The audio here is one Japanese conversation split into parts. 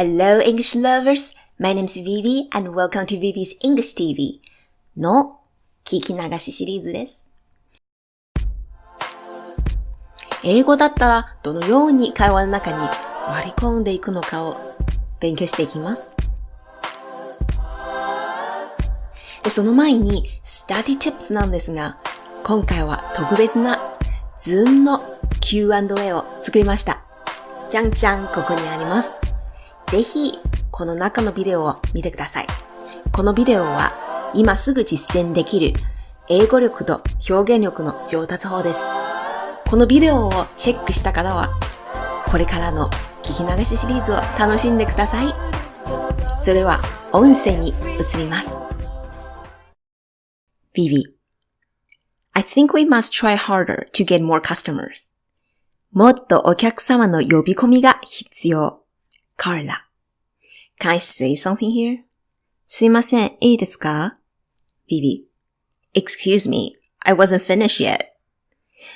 Hello English lovers! My name is Vivi and welcome to Vivi's English TV の聞き流しシリーズです。英語だったらどのように会話の中に割り込んでいくのかを勉強していきます。で、その前に Study Tips なんですが、今回は特別な Zoom の Q&A を作りました。じゃんじゃんここにあります。ぜひ、この中のビデオを見てください。このビデオは今すぐ実践できる英語力と表現力の上達法です。このビデオをチェックした方は、これからの聞き流しシリーズを楽しんでください。それは音声に移ります。Vivi I think we must try harder to get more customers. もっとお客様の呼び込みが必要。Carla Can I say something here? すいません、いいですか ?Vivi Excuse me, I wasn't finished yet.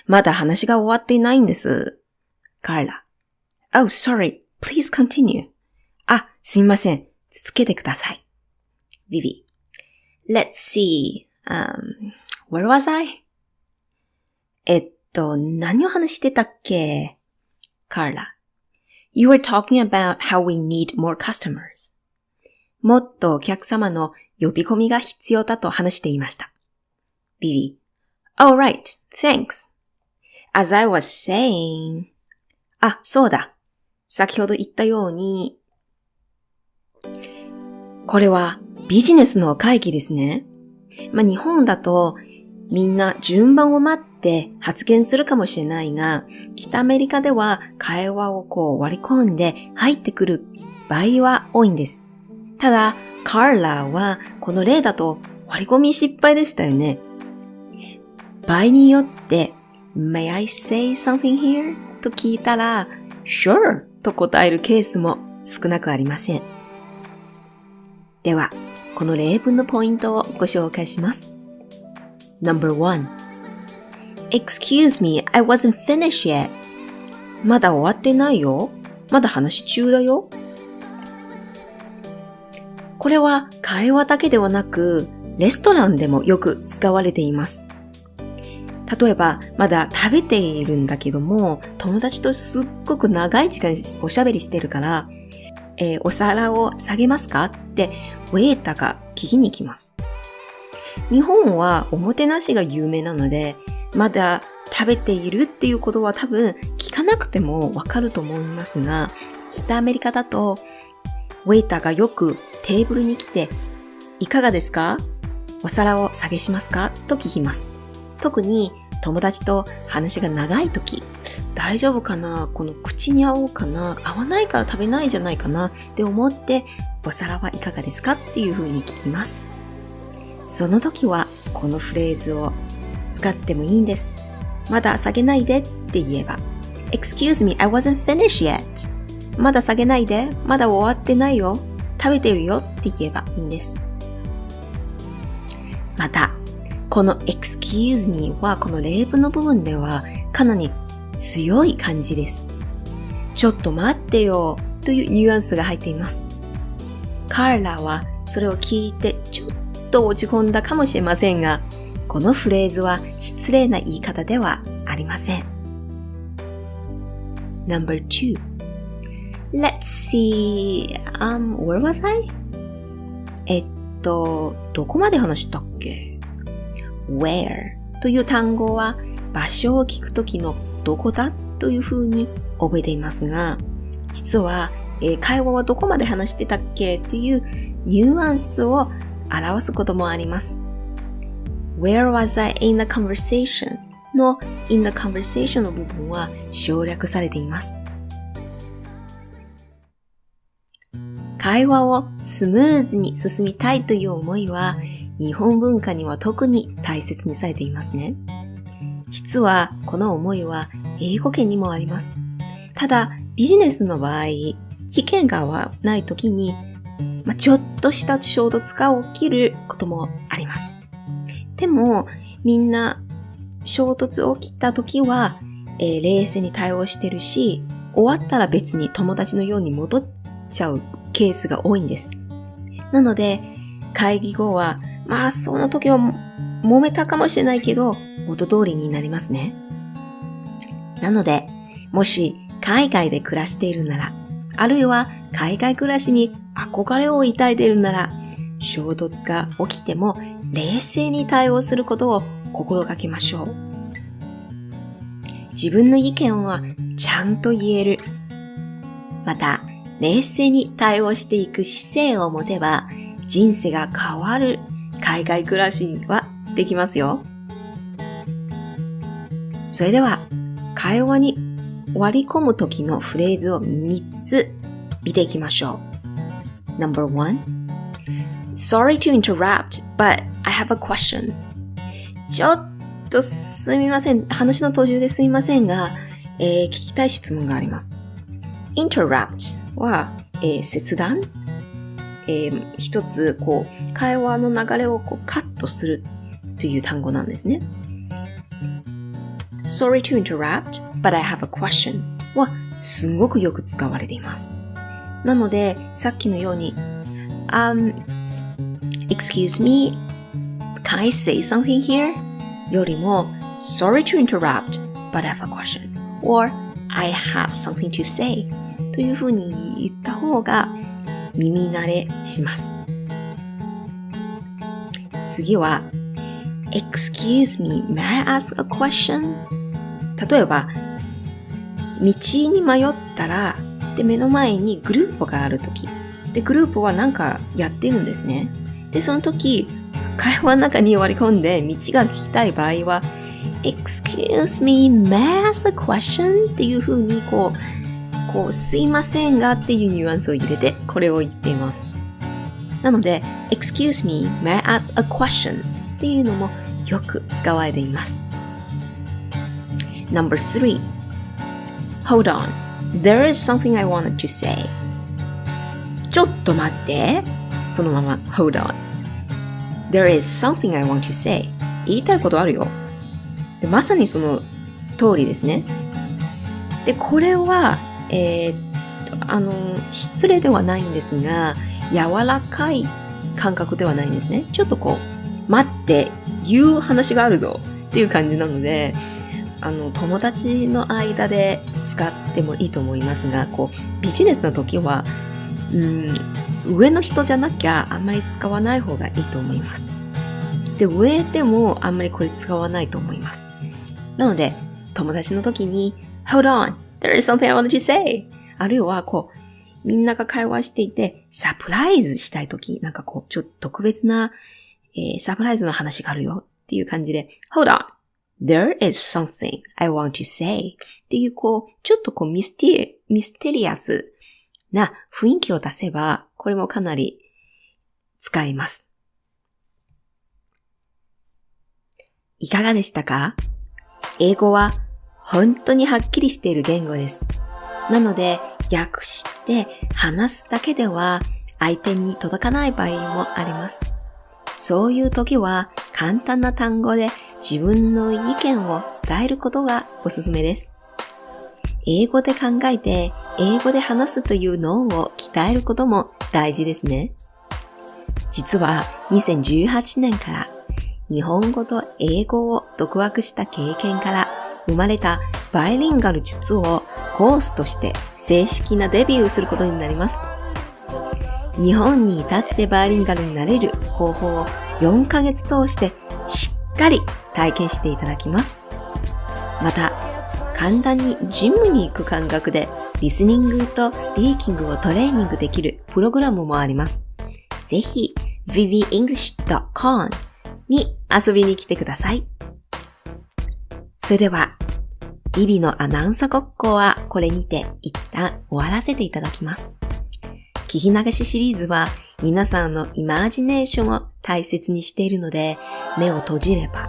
まだ話が終わっていないんです。Carla Oh, sorry. Please continue. あ、すいません。続けてください。Vivi Let's see. Um, where was I? えっと、何を話してたっけ ?Carla You were talking about how we need more customers. もっとお客様の呼び込みが必要だと話していました。Vivi Oh, right. Thanks. As I was saying. あ、そうだ。先ほど言ったように、これはビジネスの会議ですね。まあ、日本だとみんな順番を待って発言するかもしれないが、北アメリカでは会話をこう割り込んで入ってくる場合は多いんです。ただ、カーラーはこの例だと割り込み失敗でしたよね。場合によって、May I say something here? と聞いたら、Sure! と答えるケースも少なくありません。では、この例文のポイントをご紹介します。Number one. Excuse me, I wasn't finished yet. まだ終わってないよ。まだ話中だよ。これは会話だけではなく、レストランでもよく使われています。例えば、まだ食べているんだけども、友達とすっごく長い時間おしゃべりしてるから、えーお皿を下げますかって、ウェイターが聞きに来ます。日本はおもてなしが有名なので、まだ食べているっていうことは多分聞かなくてもわかると思いますが、北アメリカだと、ウェイターがよくテーブルに来て、いかがですか？お皿を下げしますか？と聞きます。特に友達と話が長い時、大丈夫かな？この口に合おうかな？合わないから食べないじゃないかな？って思って、お皿はいかがですか？っていう風に聞きます。その時はこのフレーズを使ってもいいんです。まだ下げないでって言えば Excuse me, I wasn't finished yet. まだ下げないで。まだ終わってないよ。食べてるよって言えばいいんです。また、この excuse me はこの例文の部分ではかなり強い感じです。ちょっと待ってよというニュアンスが入っています。カーラはそれを聞いてちょっと落ち込んだかもしれませんが、このフレーズは失礼な言い方ではありません。Number two. Let's see. Um, where was I? えっと、どこまで話したっけ ?where という単語は場所を聞くときのどこだという風に覚えていますが、実は、えー会話はどこまで話してたっけ？というニュアンスを表すこともあります。Where was I in the conversation? の in the conversation の部分は省略されています。会話をスムーズに進みたいという思いは日本文化には特に大切にされていますね。実はこの思いは英語圏にもあります。ただビジネスの場合、危険がない時に、ま、ちょっとした衝突が起きることもあります。でもみんな衝突起きた時は、えー冷静に対応してるし、終わったら別に友達のように戻っちゃうケースが多いんです。なので、会議後は、まあその時は揉めたかもしれないけど、元通りになりますね。なので、もし海外で暮らしているなら、あるいは海外暮らしに憧れを抱いているなら、衝突が起きても冷静に対応することを心がけましょう。自分の意見はちゃんと言える。また、冷静に対応していく姿勢を持てば、人生が変わる海外暮らしはできますよ。それでは、会話に割り込む時のフレーズを3つ見ていきましょう。No.1 Sorry to interrupt, but I have a question. ちょっとすみません。話の途中ですみませんが、えー、聞きたい質問があります。interrupt は、えー、切断？えー、一つ、こう、会話の流れをこうカットするという単語なんですね。Sorry to interrupt, but I have a question はすごくよく使われています。なので、さっきのように、um, excuse me, can I say something here? よりも、sorry to interrupt, but I have a question. or I have something to say というふうに言った方が耳慣れします。次は、excuse me, may I ask a question? 例えば、道に迷ったら、で、目の前にグループがあるとき、で、グループはなんかやってるんですね。で、その時、会話の中に割り込んで道が聞きたい場合は、excuse me, may I ask a question? っていう風にこう、こう、すいませんがっていうニュアンスを入れて、これを言っています。なので、excuse me, may I ask a question? っていうのもよく使われています。Number three. Hold on. There is something I wanted to say. ちょっと待って。そのまま Hold on. There is something I want to say. 言いたいことあるよ。でまさにその通りですね。で、これは、えー、あの、失礼ではないんですが、柔らかい感覚ではないんですね。ちょっとこう、待って、言う話があるぞっていう感じなので、あの、友達の間で使ってもいいと思いますが、こう、ビジネスの時は、うん、上の人じゃなきゃあんまり使わない方がいいと思います。で、上でもあんまりこれ使わないと思います。なので、友達の時に、Hold on, there is something I want to say. あるいは、こう、みんなが会話していて、サプライズしたい時、なんかこう、ちょっと特別な、えー、サプライズの話があるよっていう感じで、Hold on, there is something I want to say っていう、こう、ちょっとこうミステリ、ミステリアスな雰囲気を出せば、これもかなり使えます。いかがでしたか？英語は本当にはっきりしている言語です。なので、訳して話すだけでは相手に届かない場合もあります。そういう時は簡単な単語で自分の意見を伝えることがおすすめです。英語で考えて英語で話すという脳を鍛えることも大事ですね。実は2018年から日本語と英語を独学した経験から生まれたバイリンガル術をコースとして正式なデビューすることになります。日本に至ってバイリンガルになれる方法を4ヶ月通してしっかり体験していただきます。また、簡単にジムに行く感覚でリスニングとスピーキングをトレーニングできるプログラムもあります。ぜひ vivienglish.com に遊びに来てください。それでは、ビビのアナウンサーごっこはこれにて一旦終わらせていただきます。聞き流しシリーズは皆さんのイマージネーションを大切にしているので、目を閉じれば、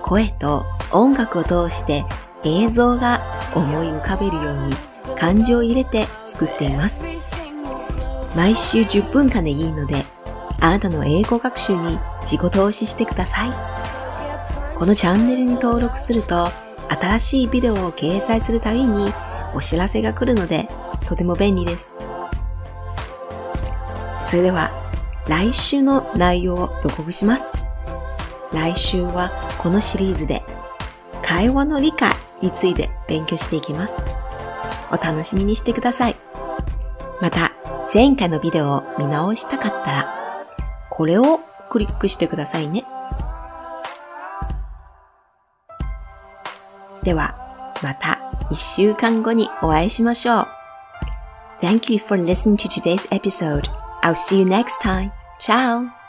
声と音楽を通して映像が思い浮かべるように感情を入れて作っています。毎週10分間でいいので、あなたの英語学習に自己投資してください。このチャンネルに登録すると、新しいビデオを掲載するたびにお知らせが来るので、とても便利です。それでは来週の内容を予告します。来週はこのシリーズで会話の理解について勉強していきます。お楽しみにしてください。また、前回のビデオを見直したかったら、これをクリックしてくださいね。では、また一週間後にお会いしましょう。Thank you for listening to today's episode. I'll see you next time. Ciao!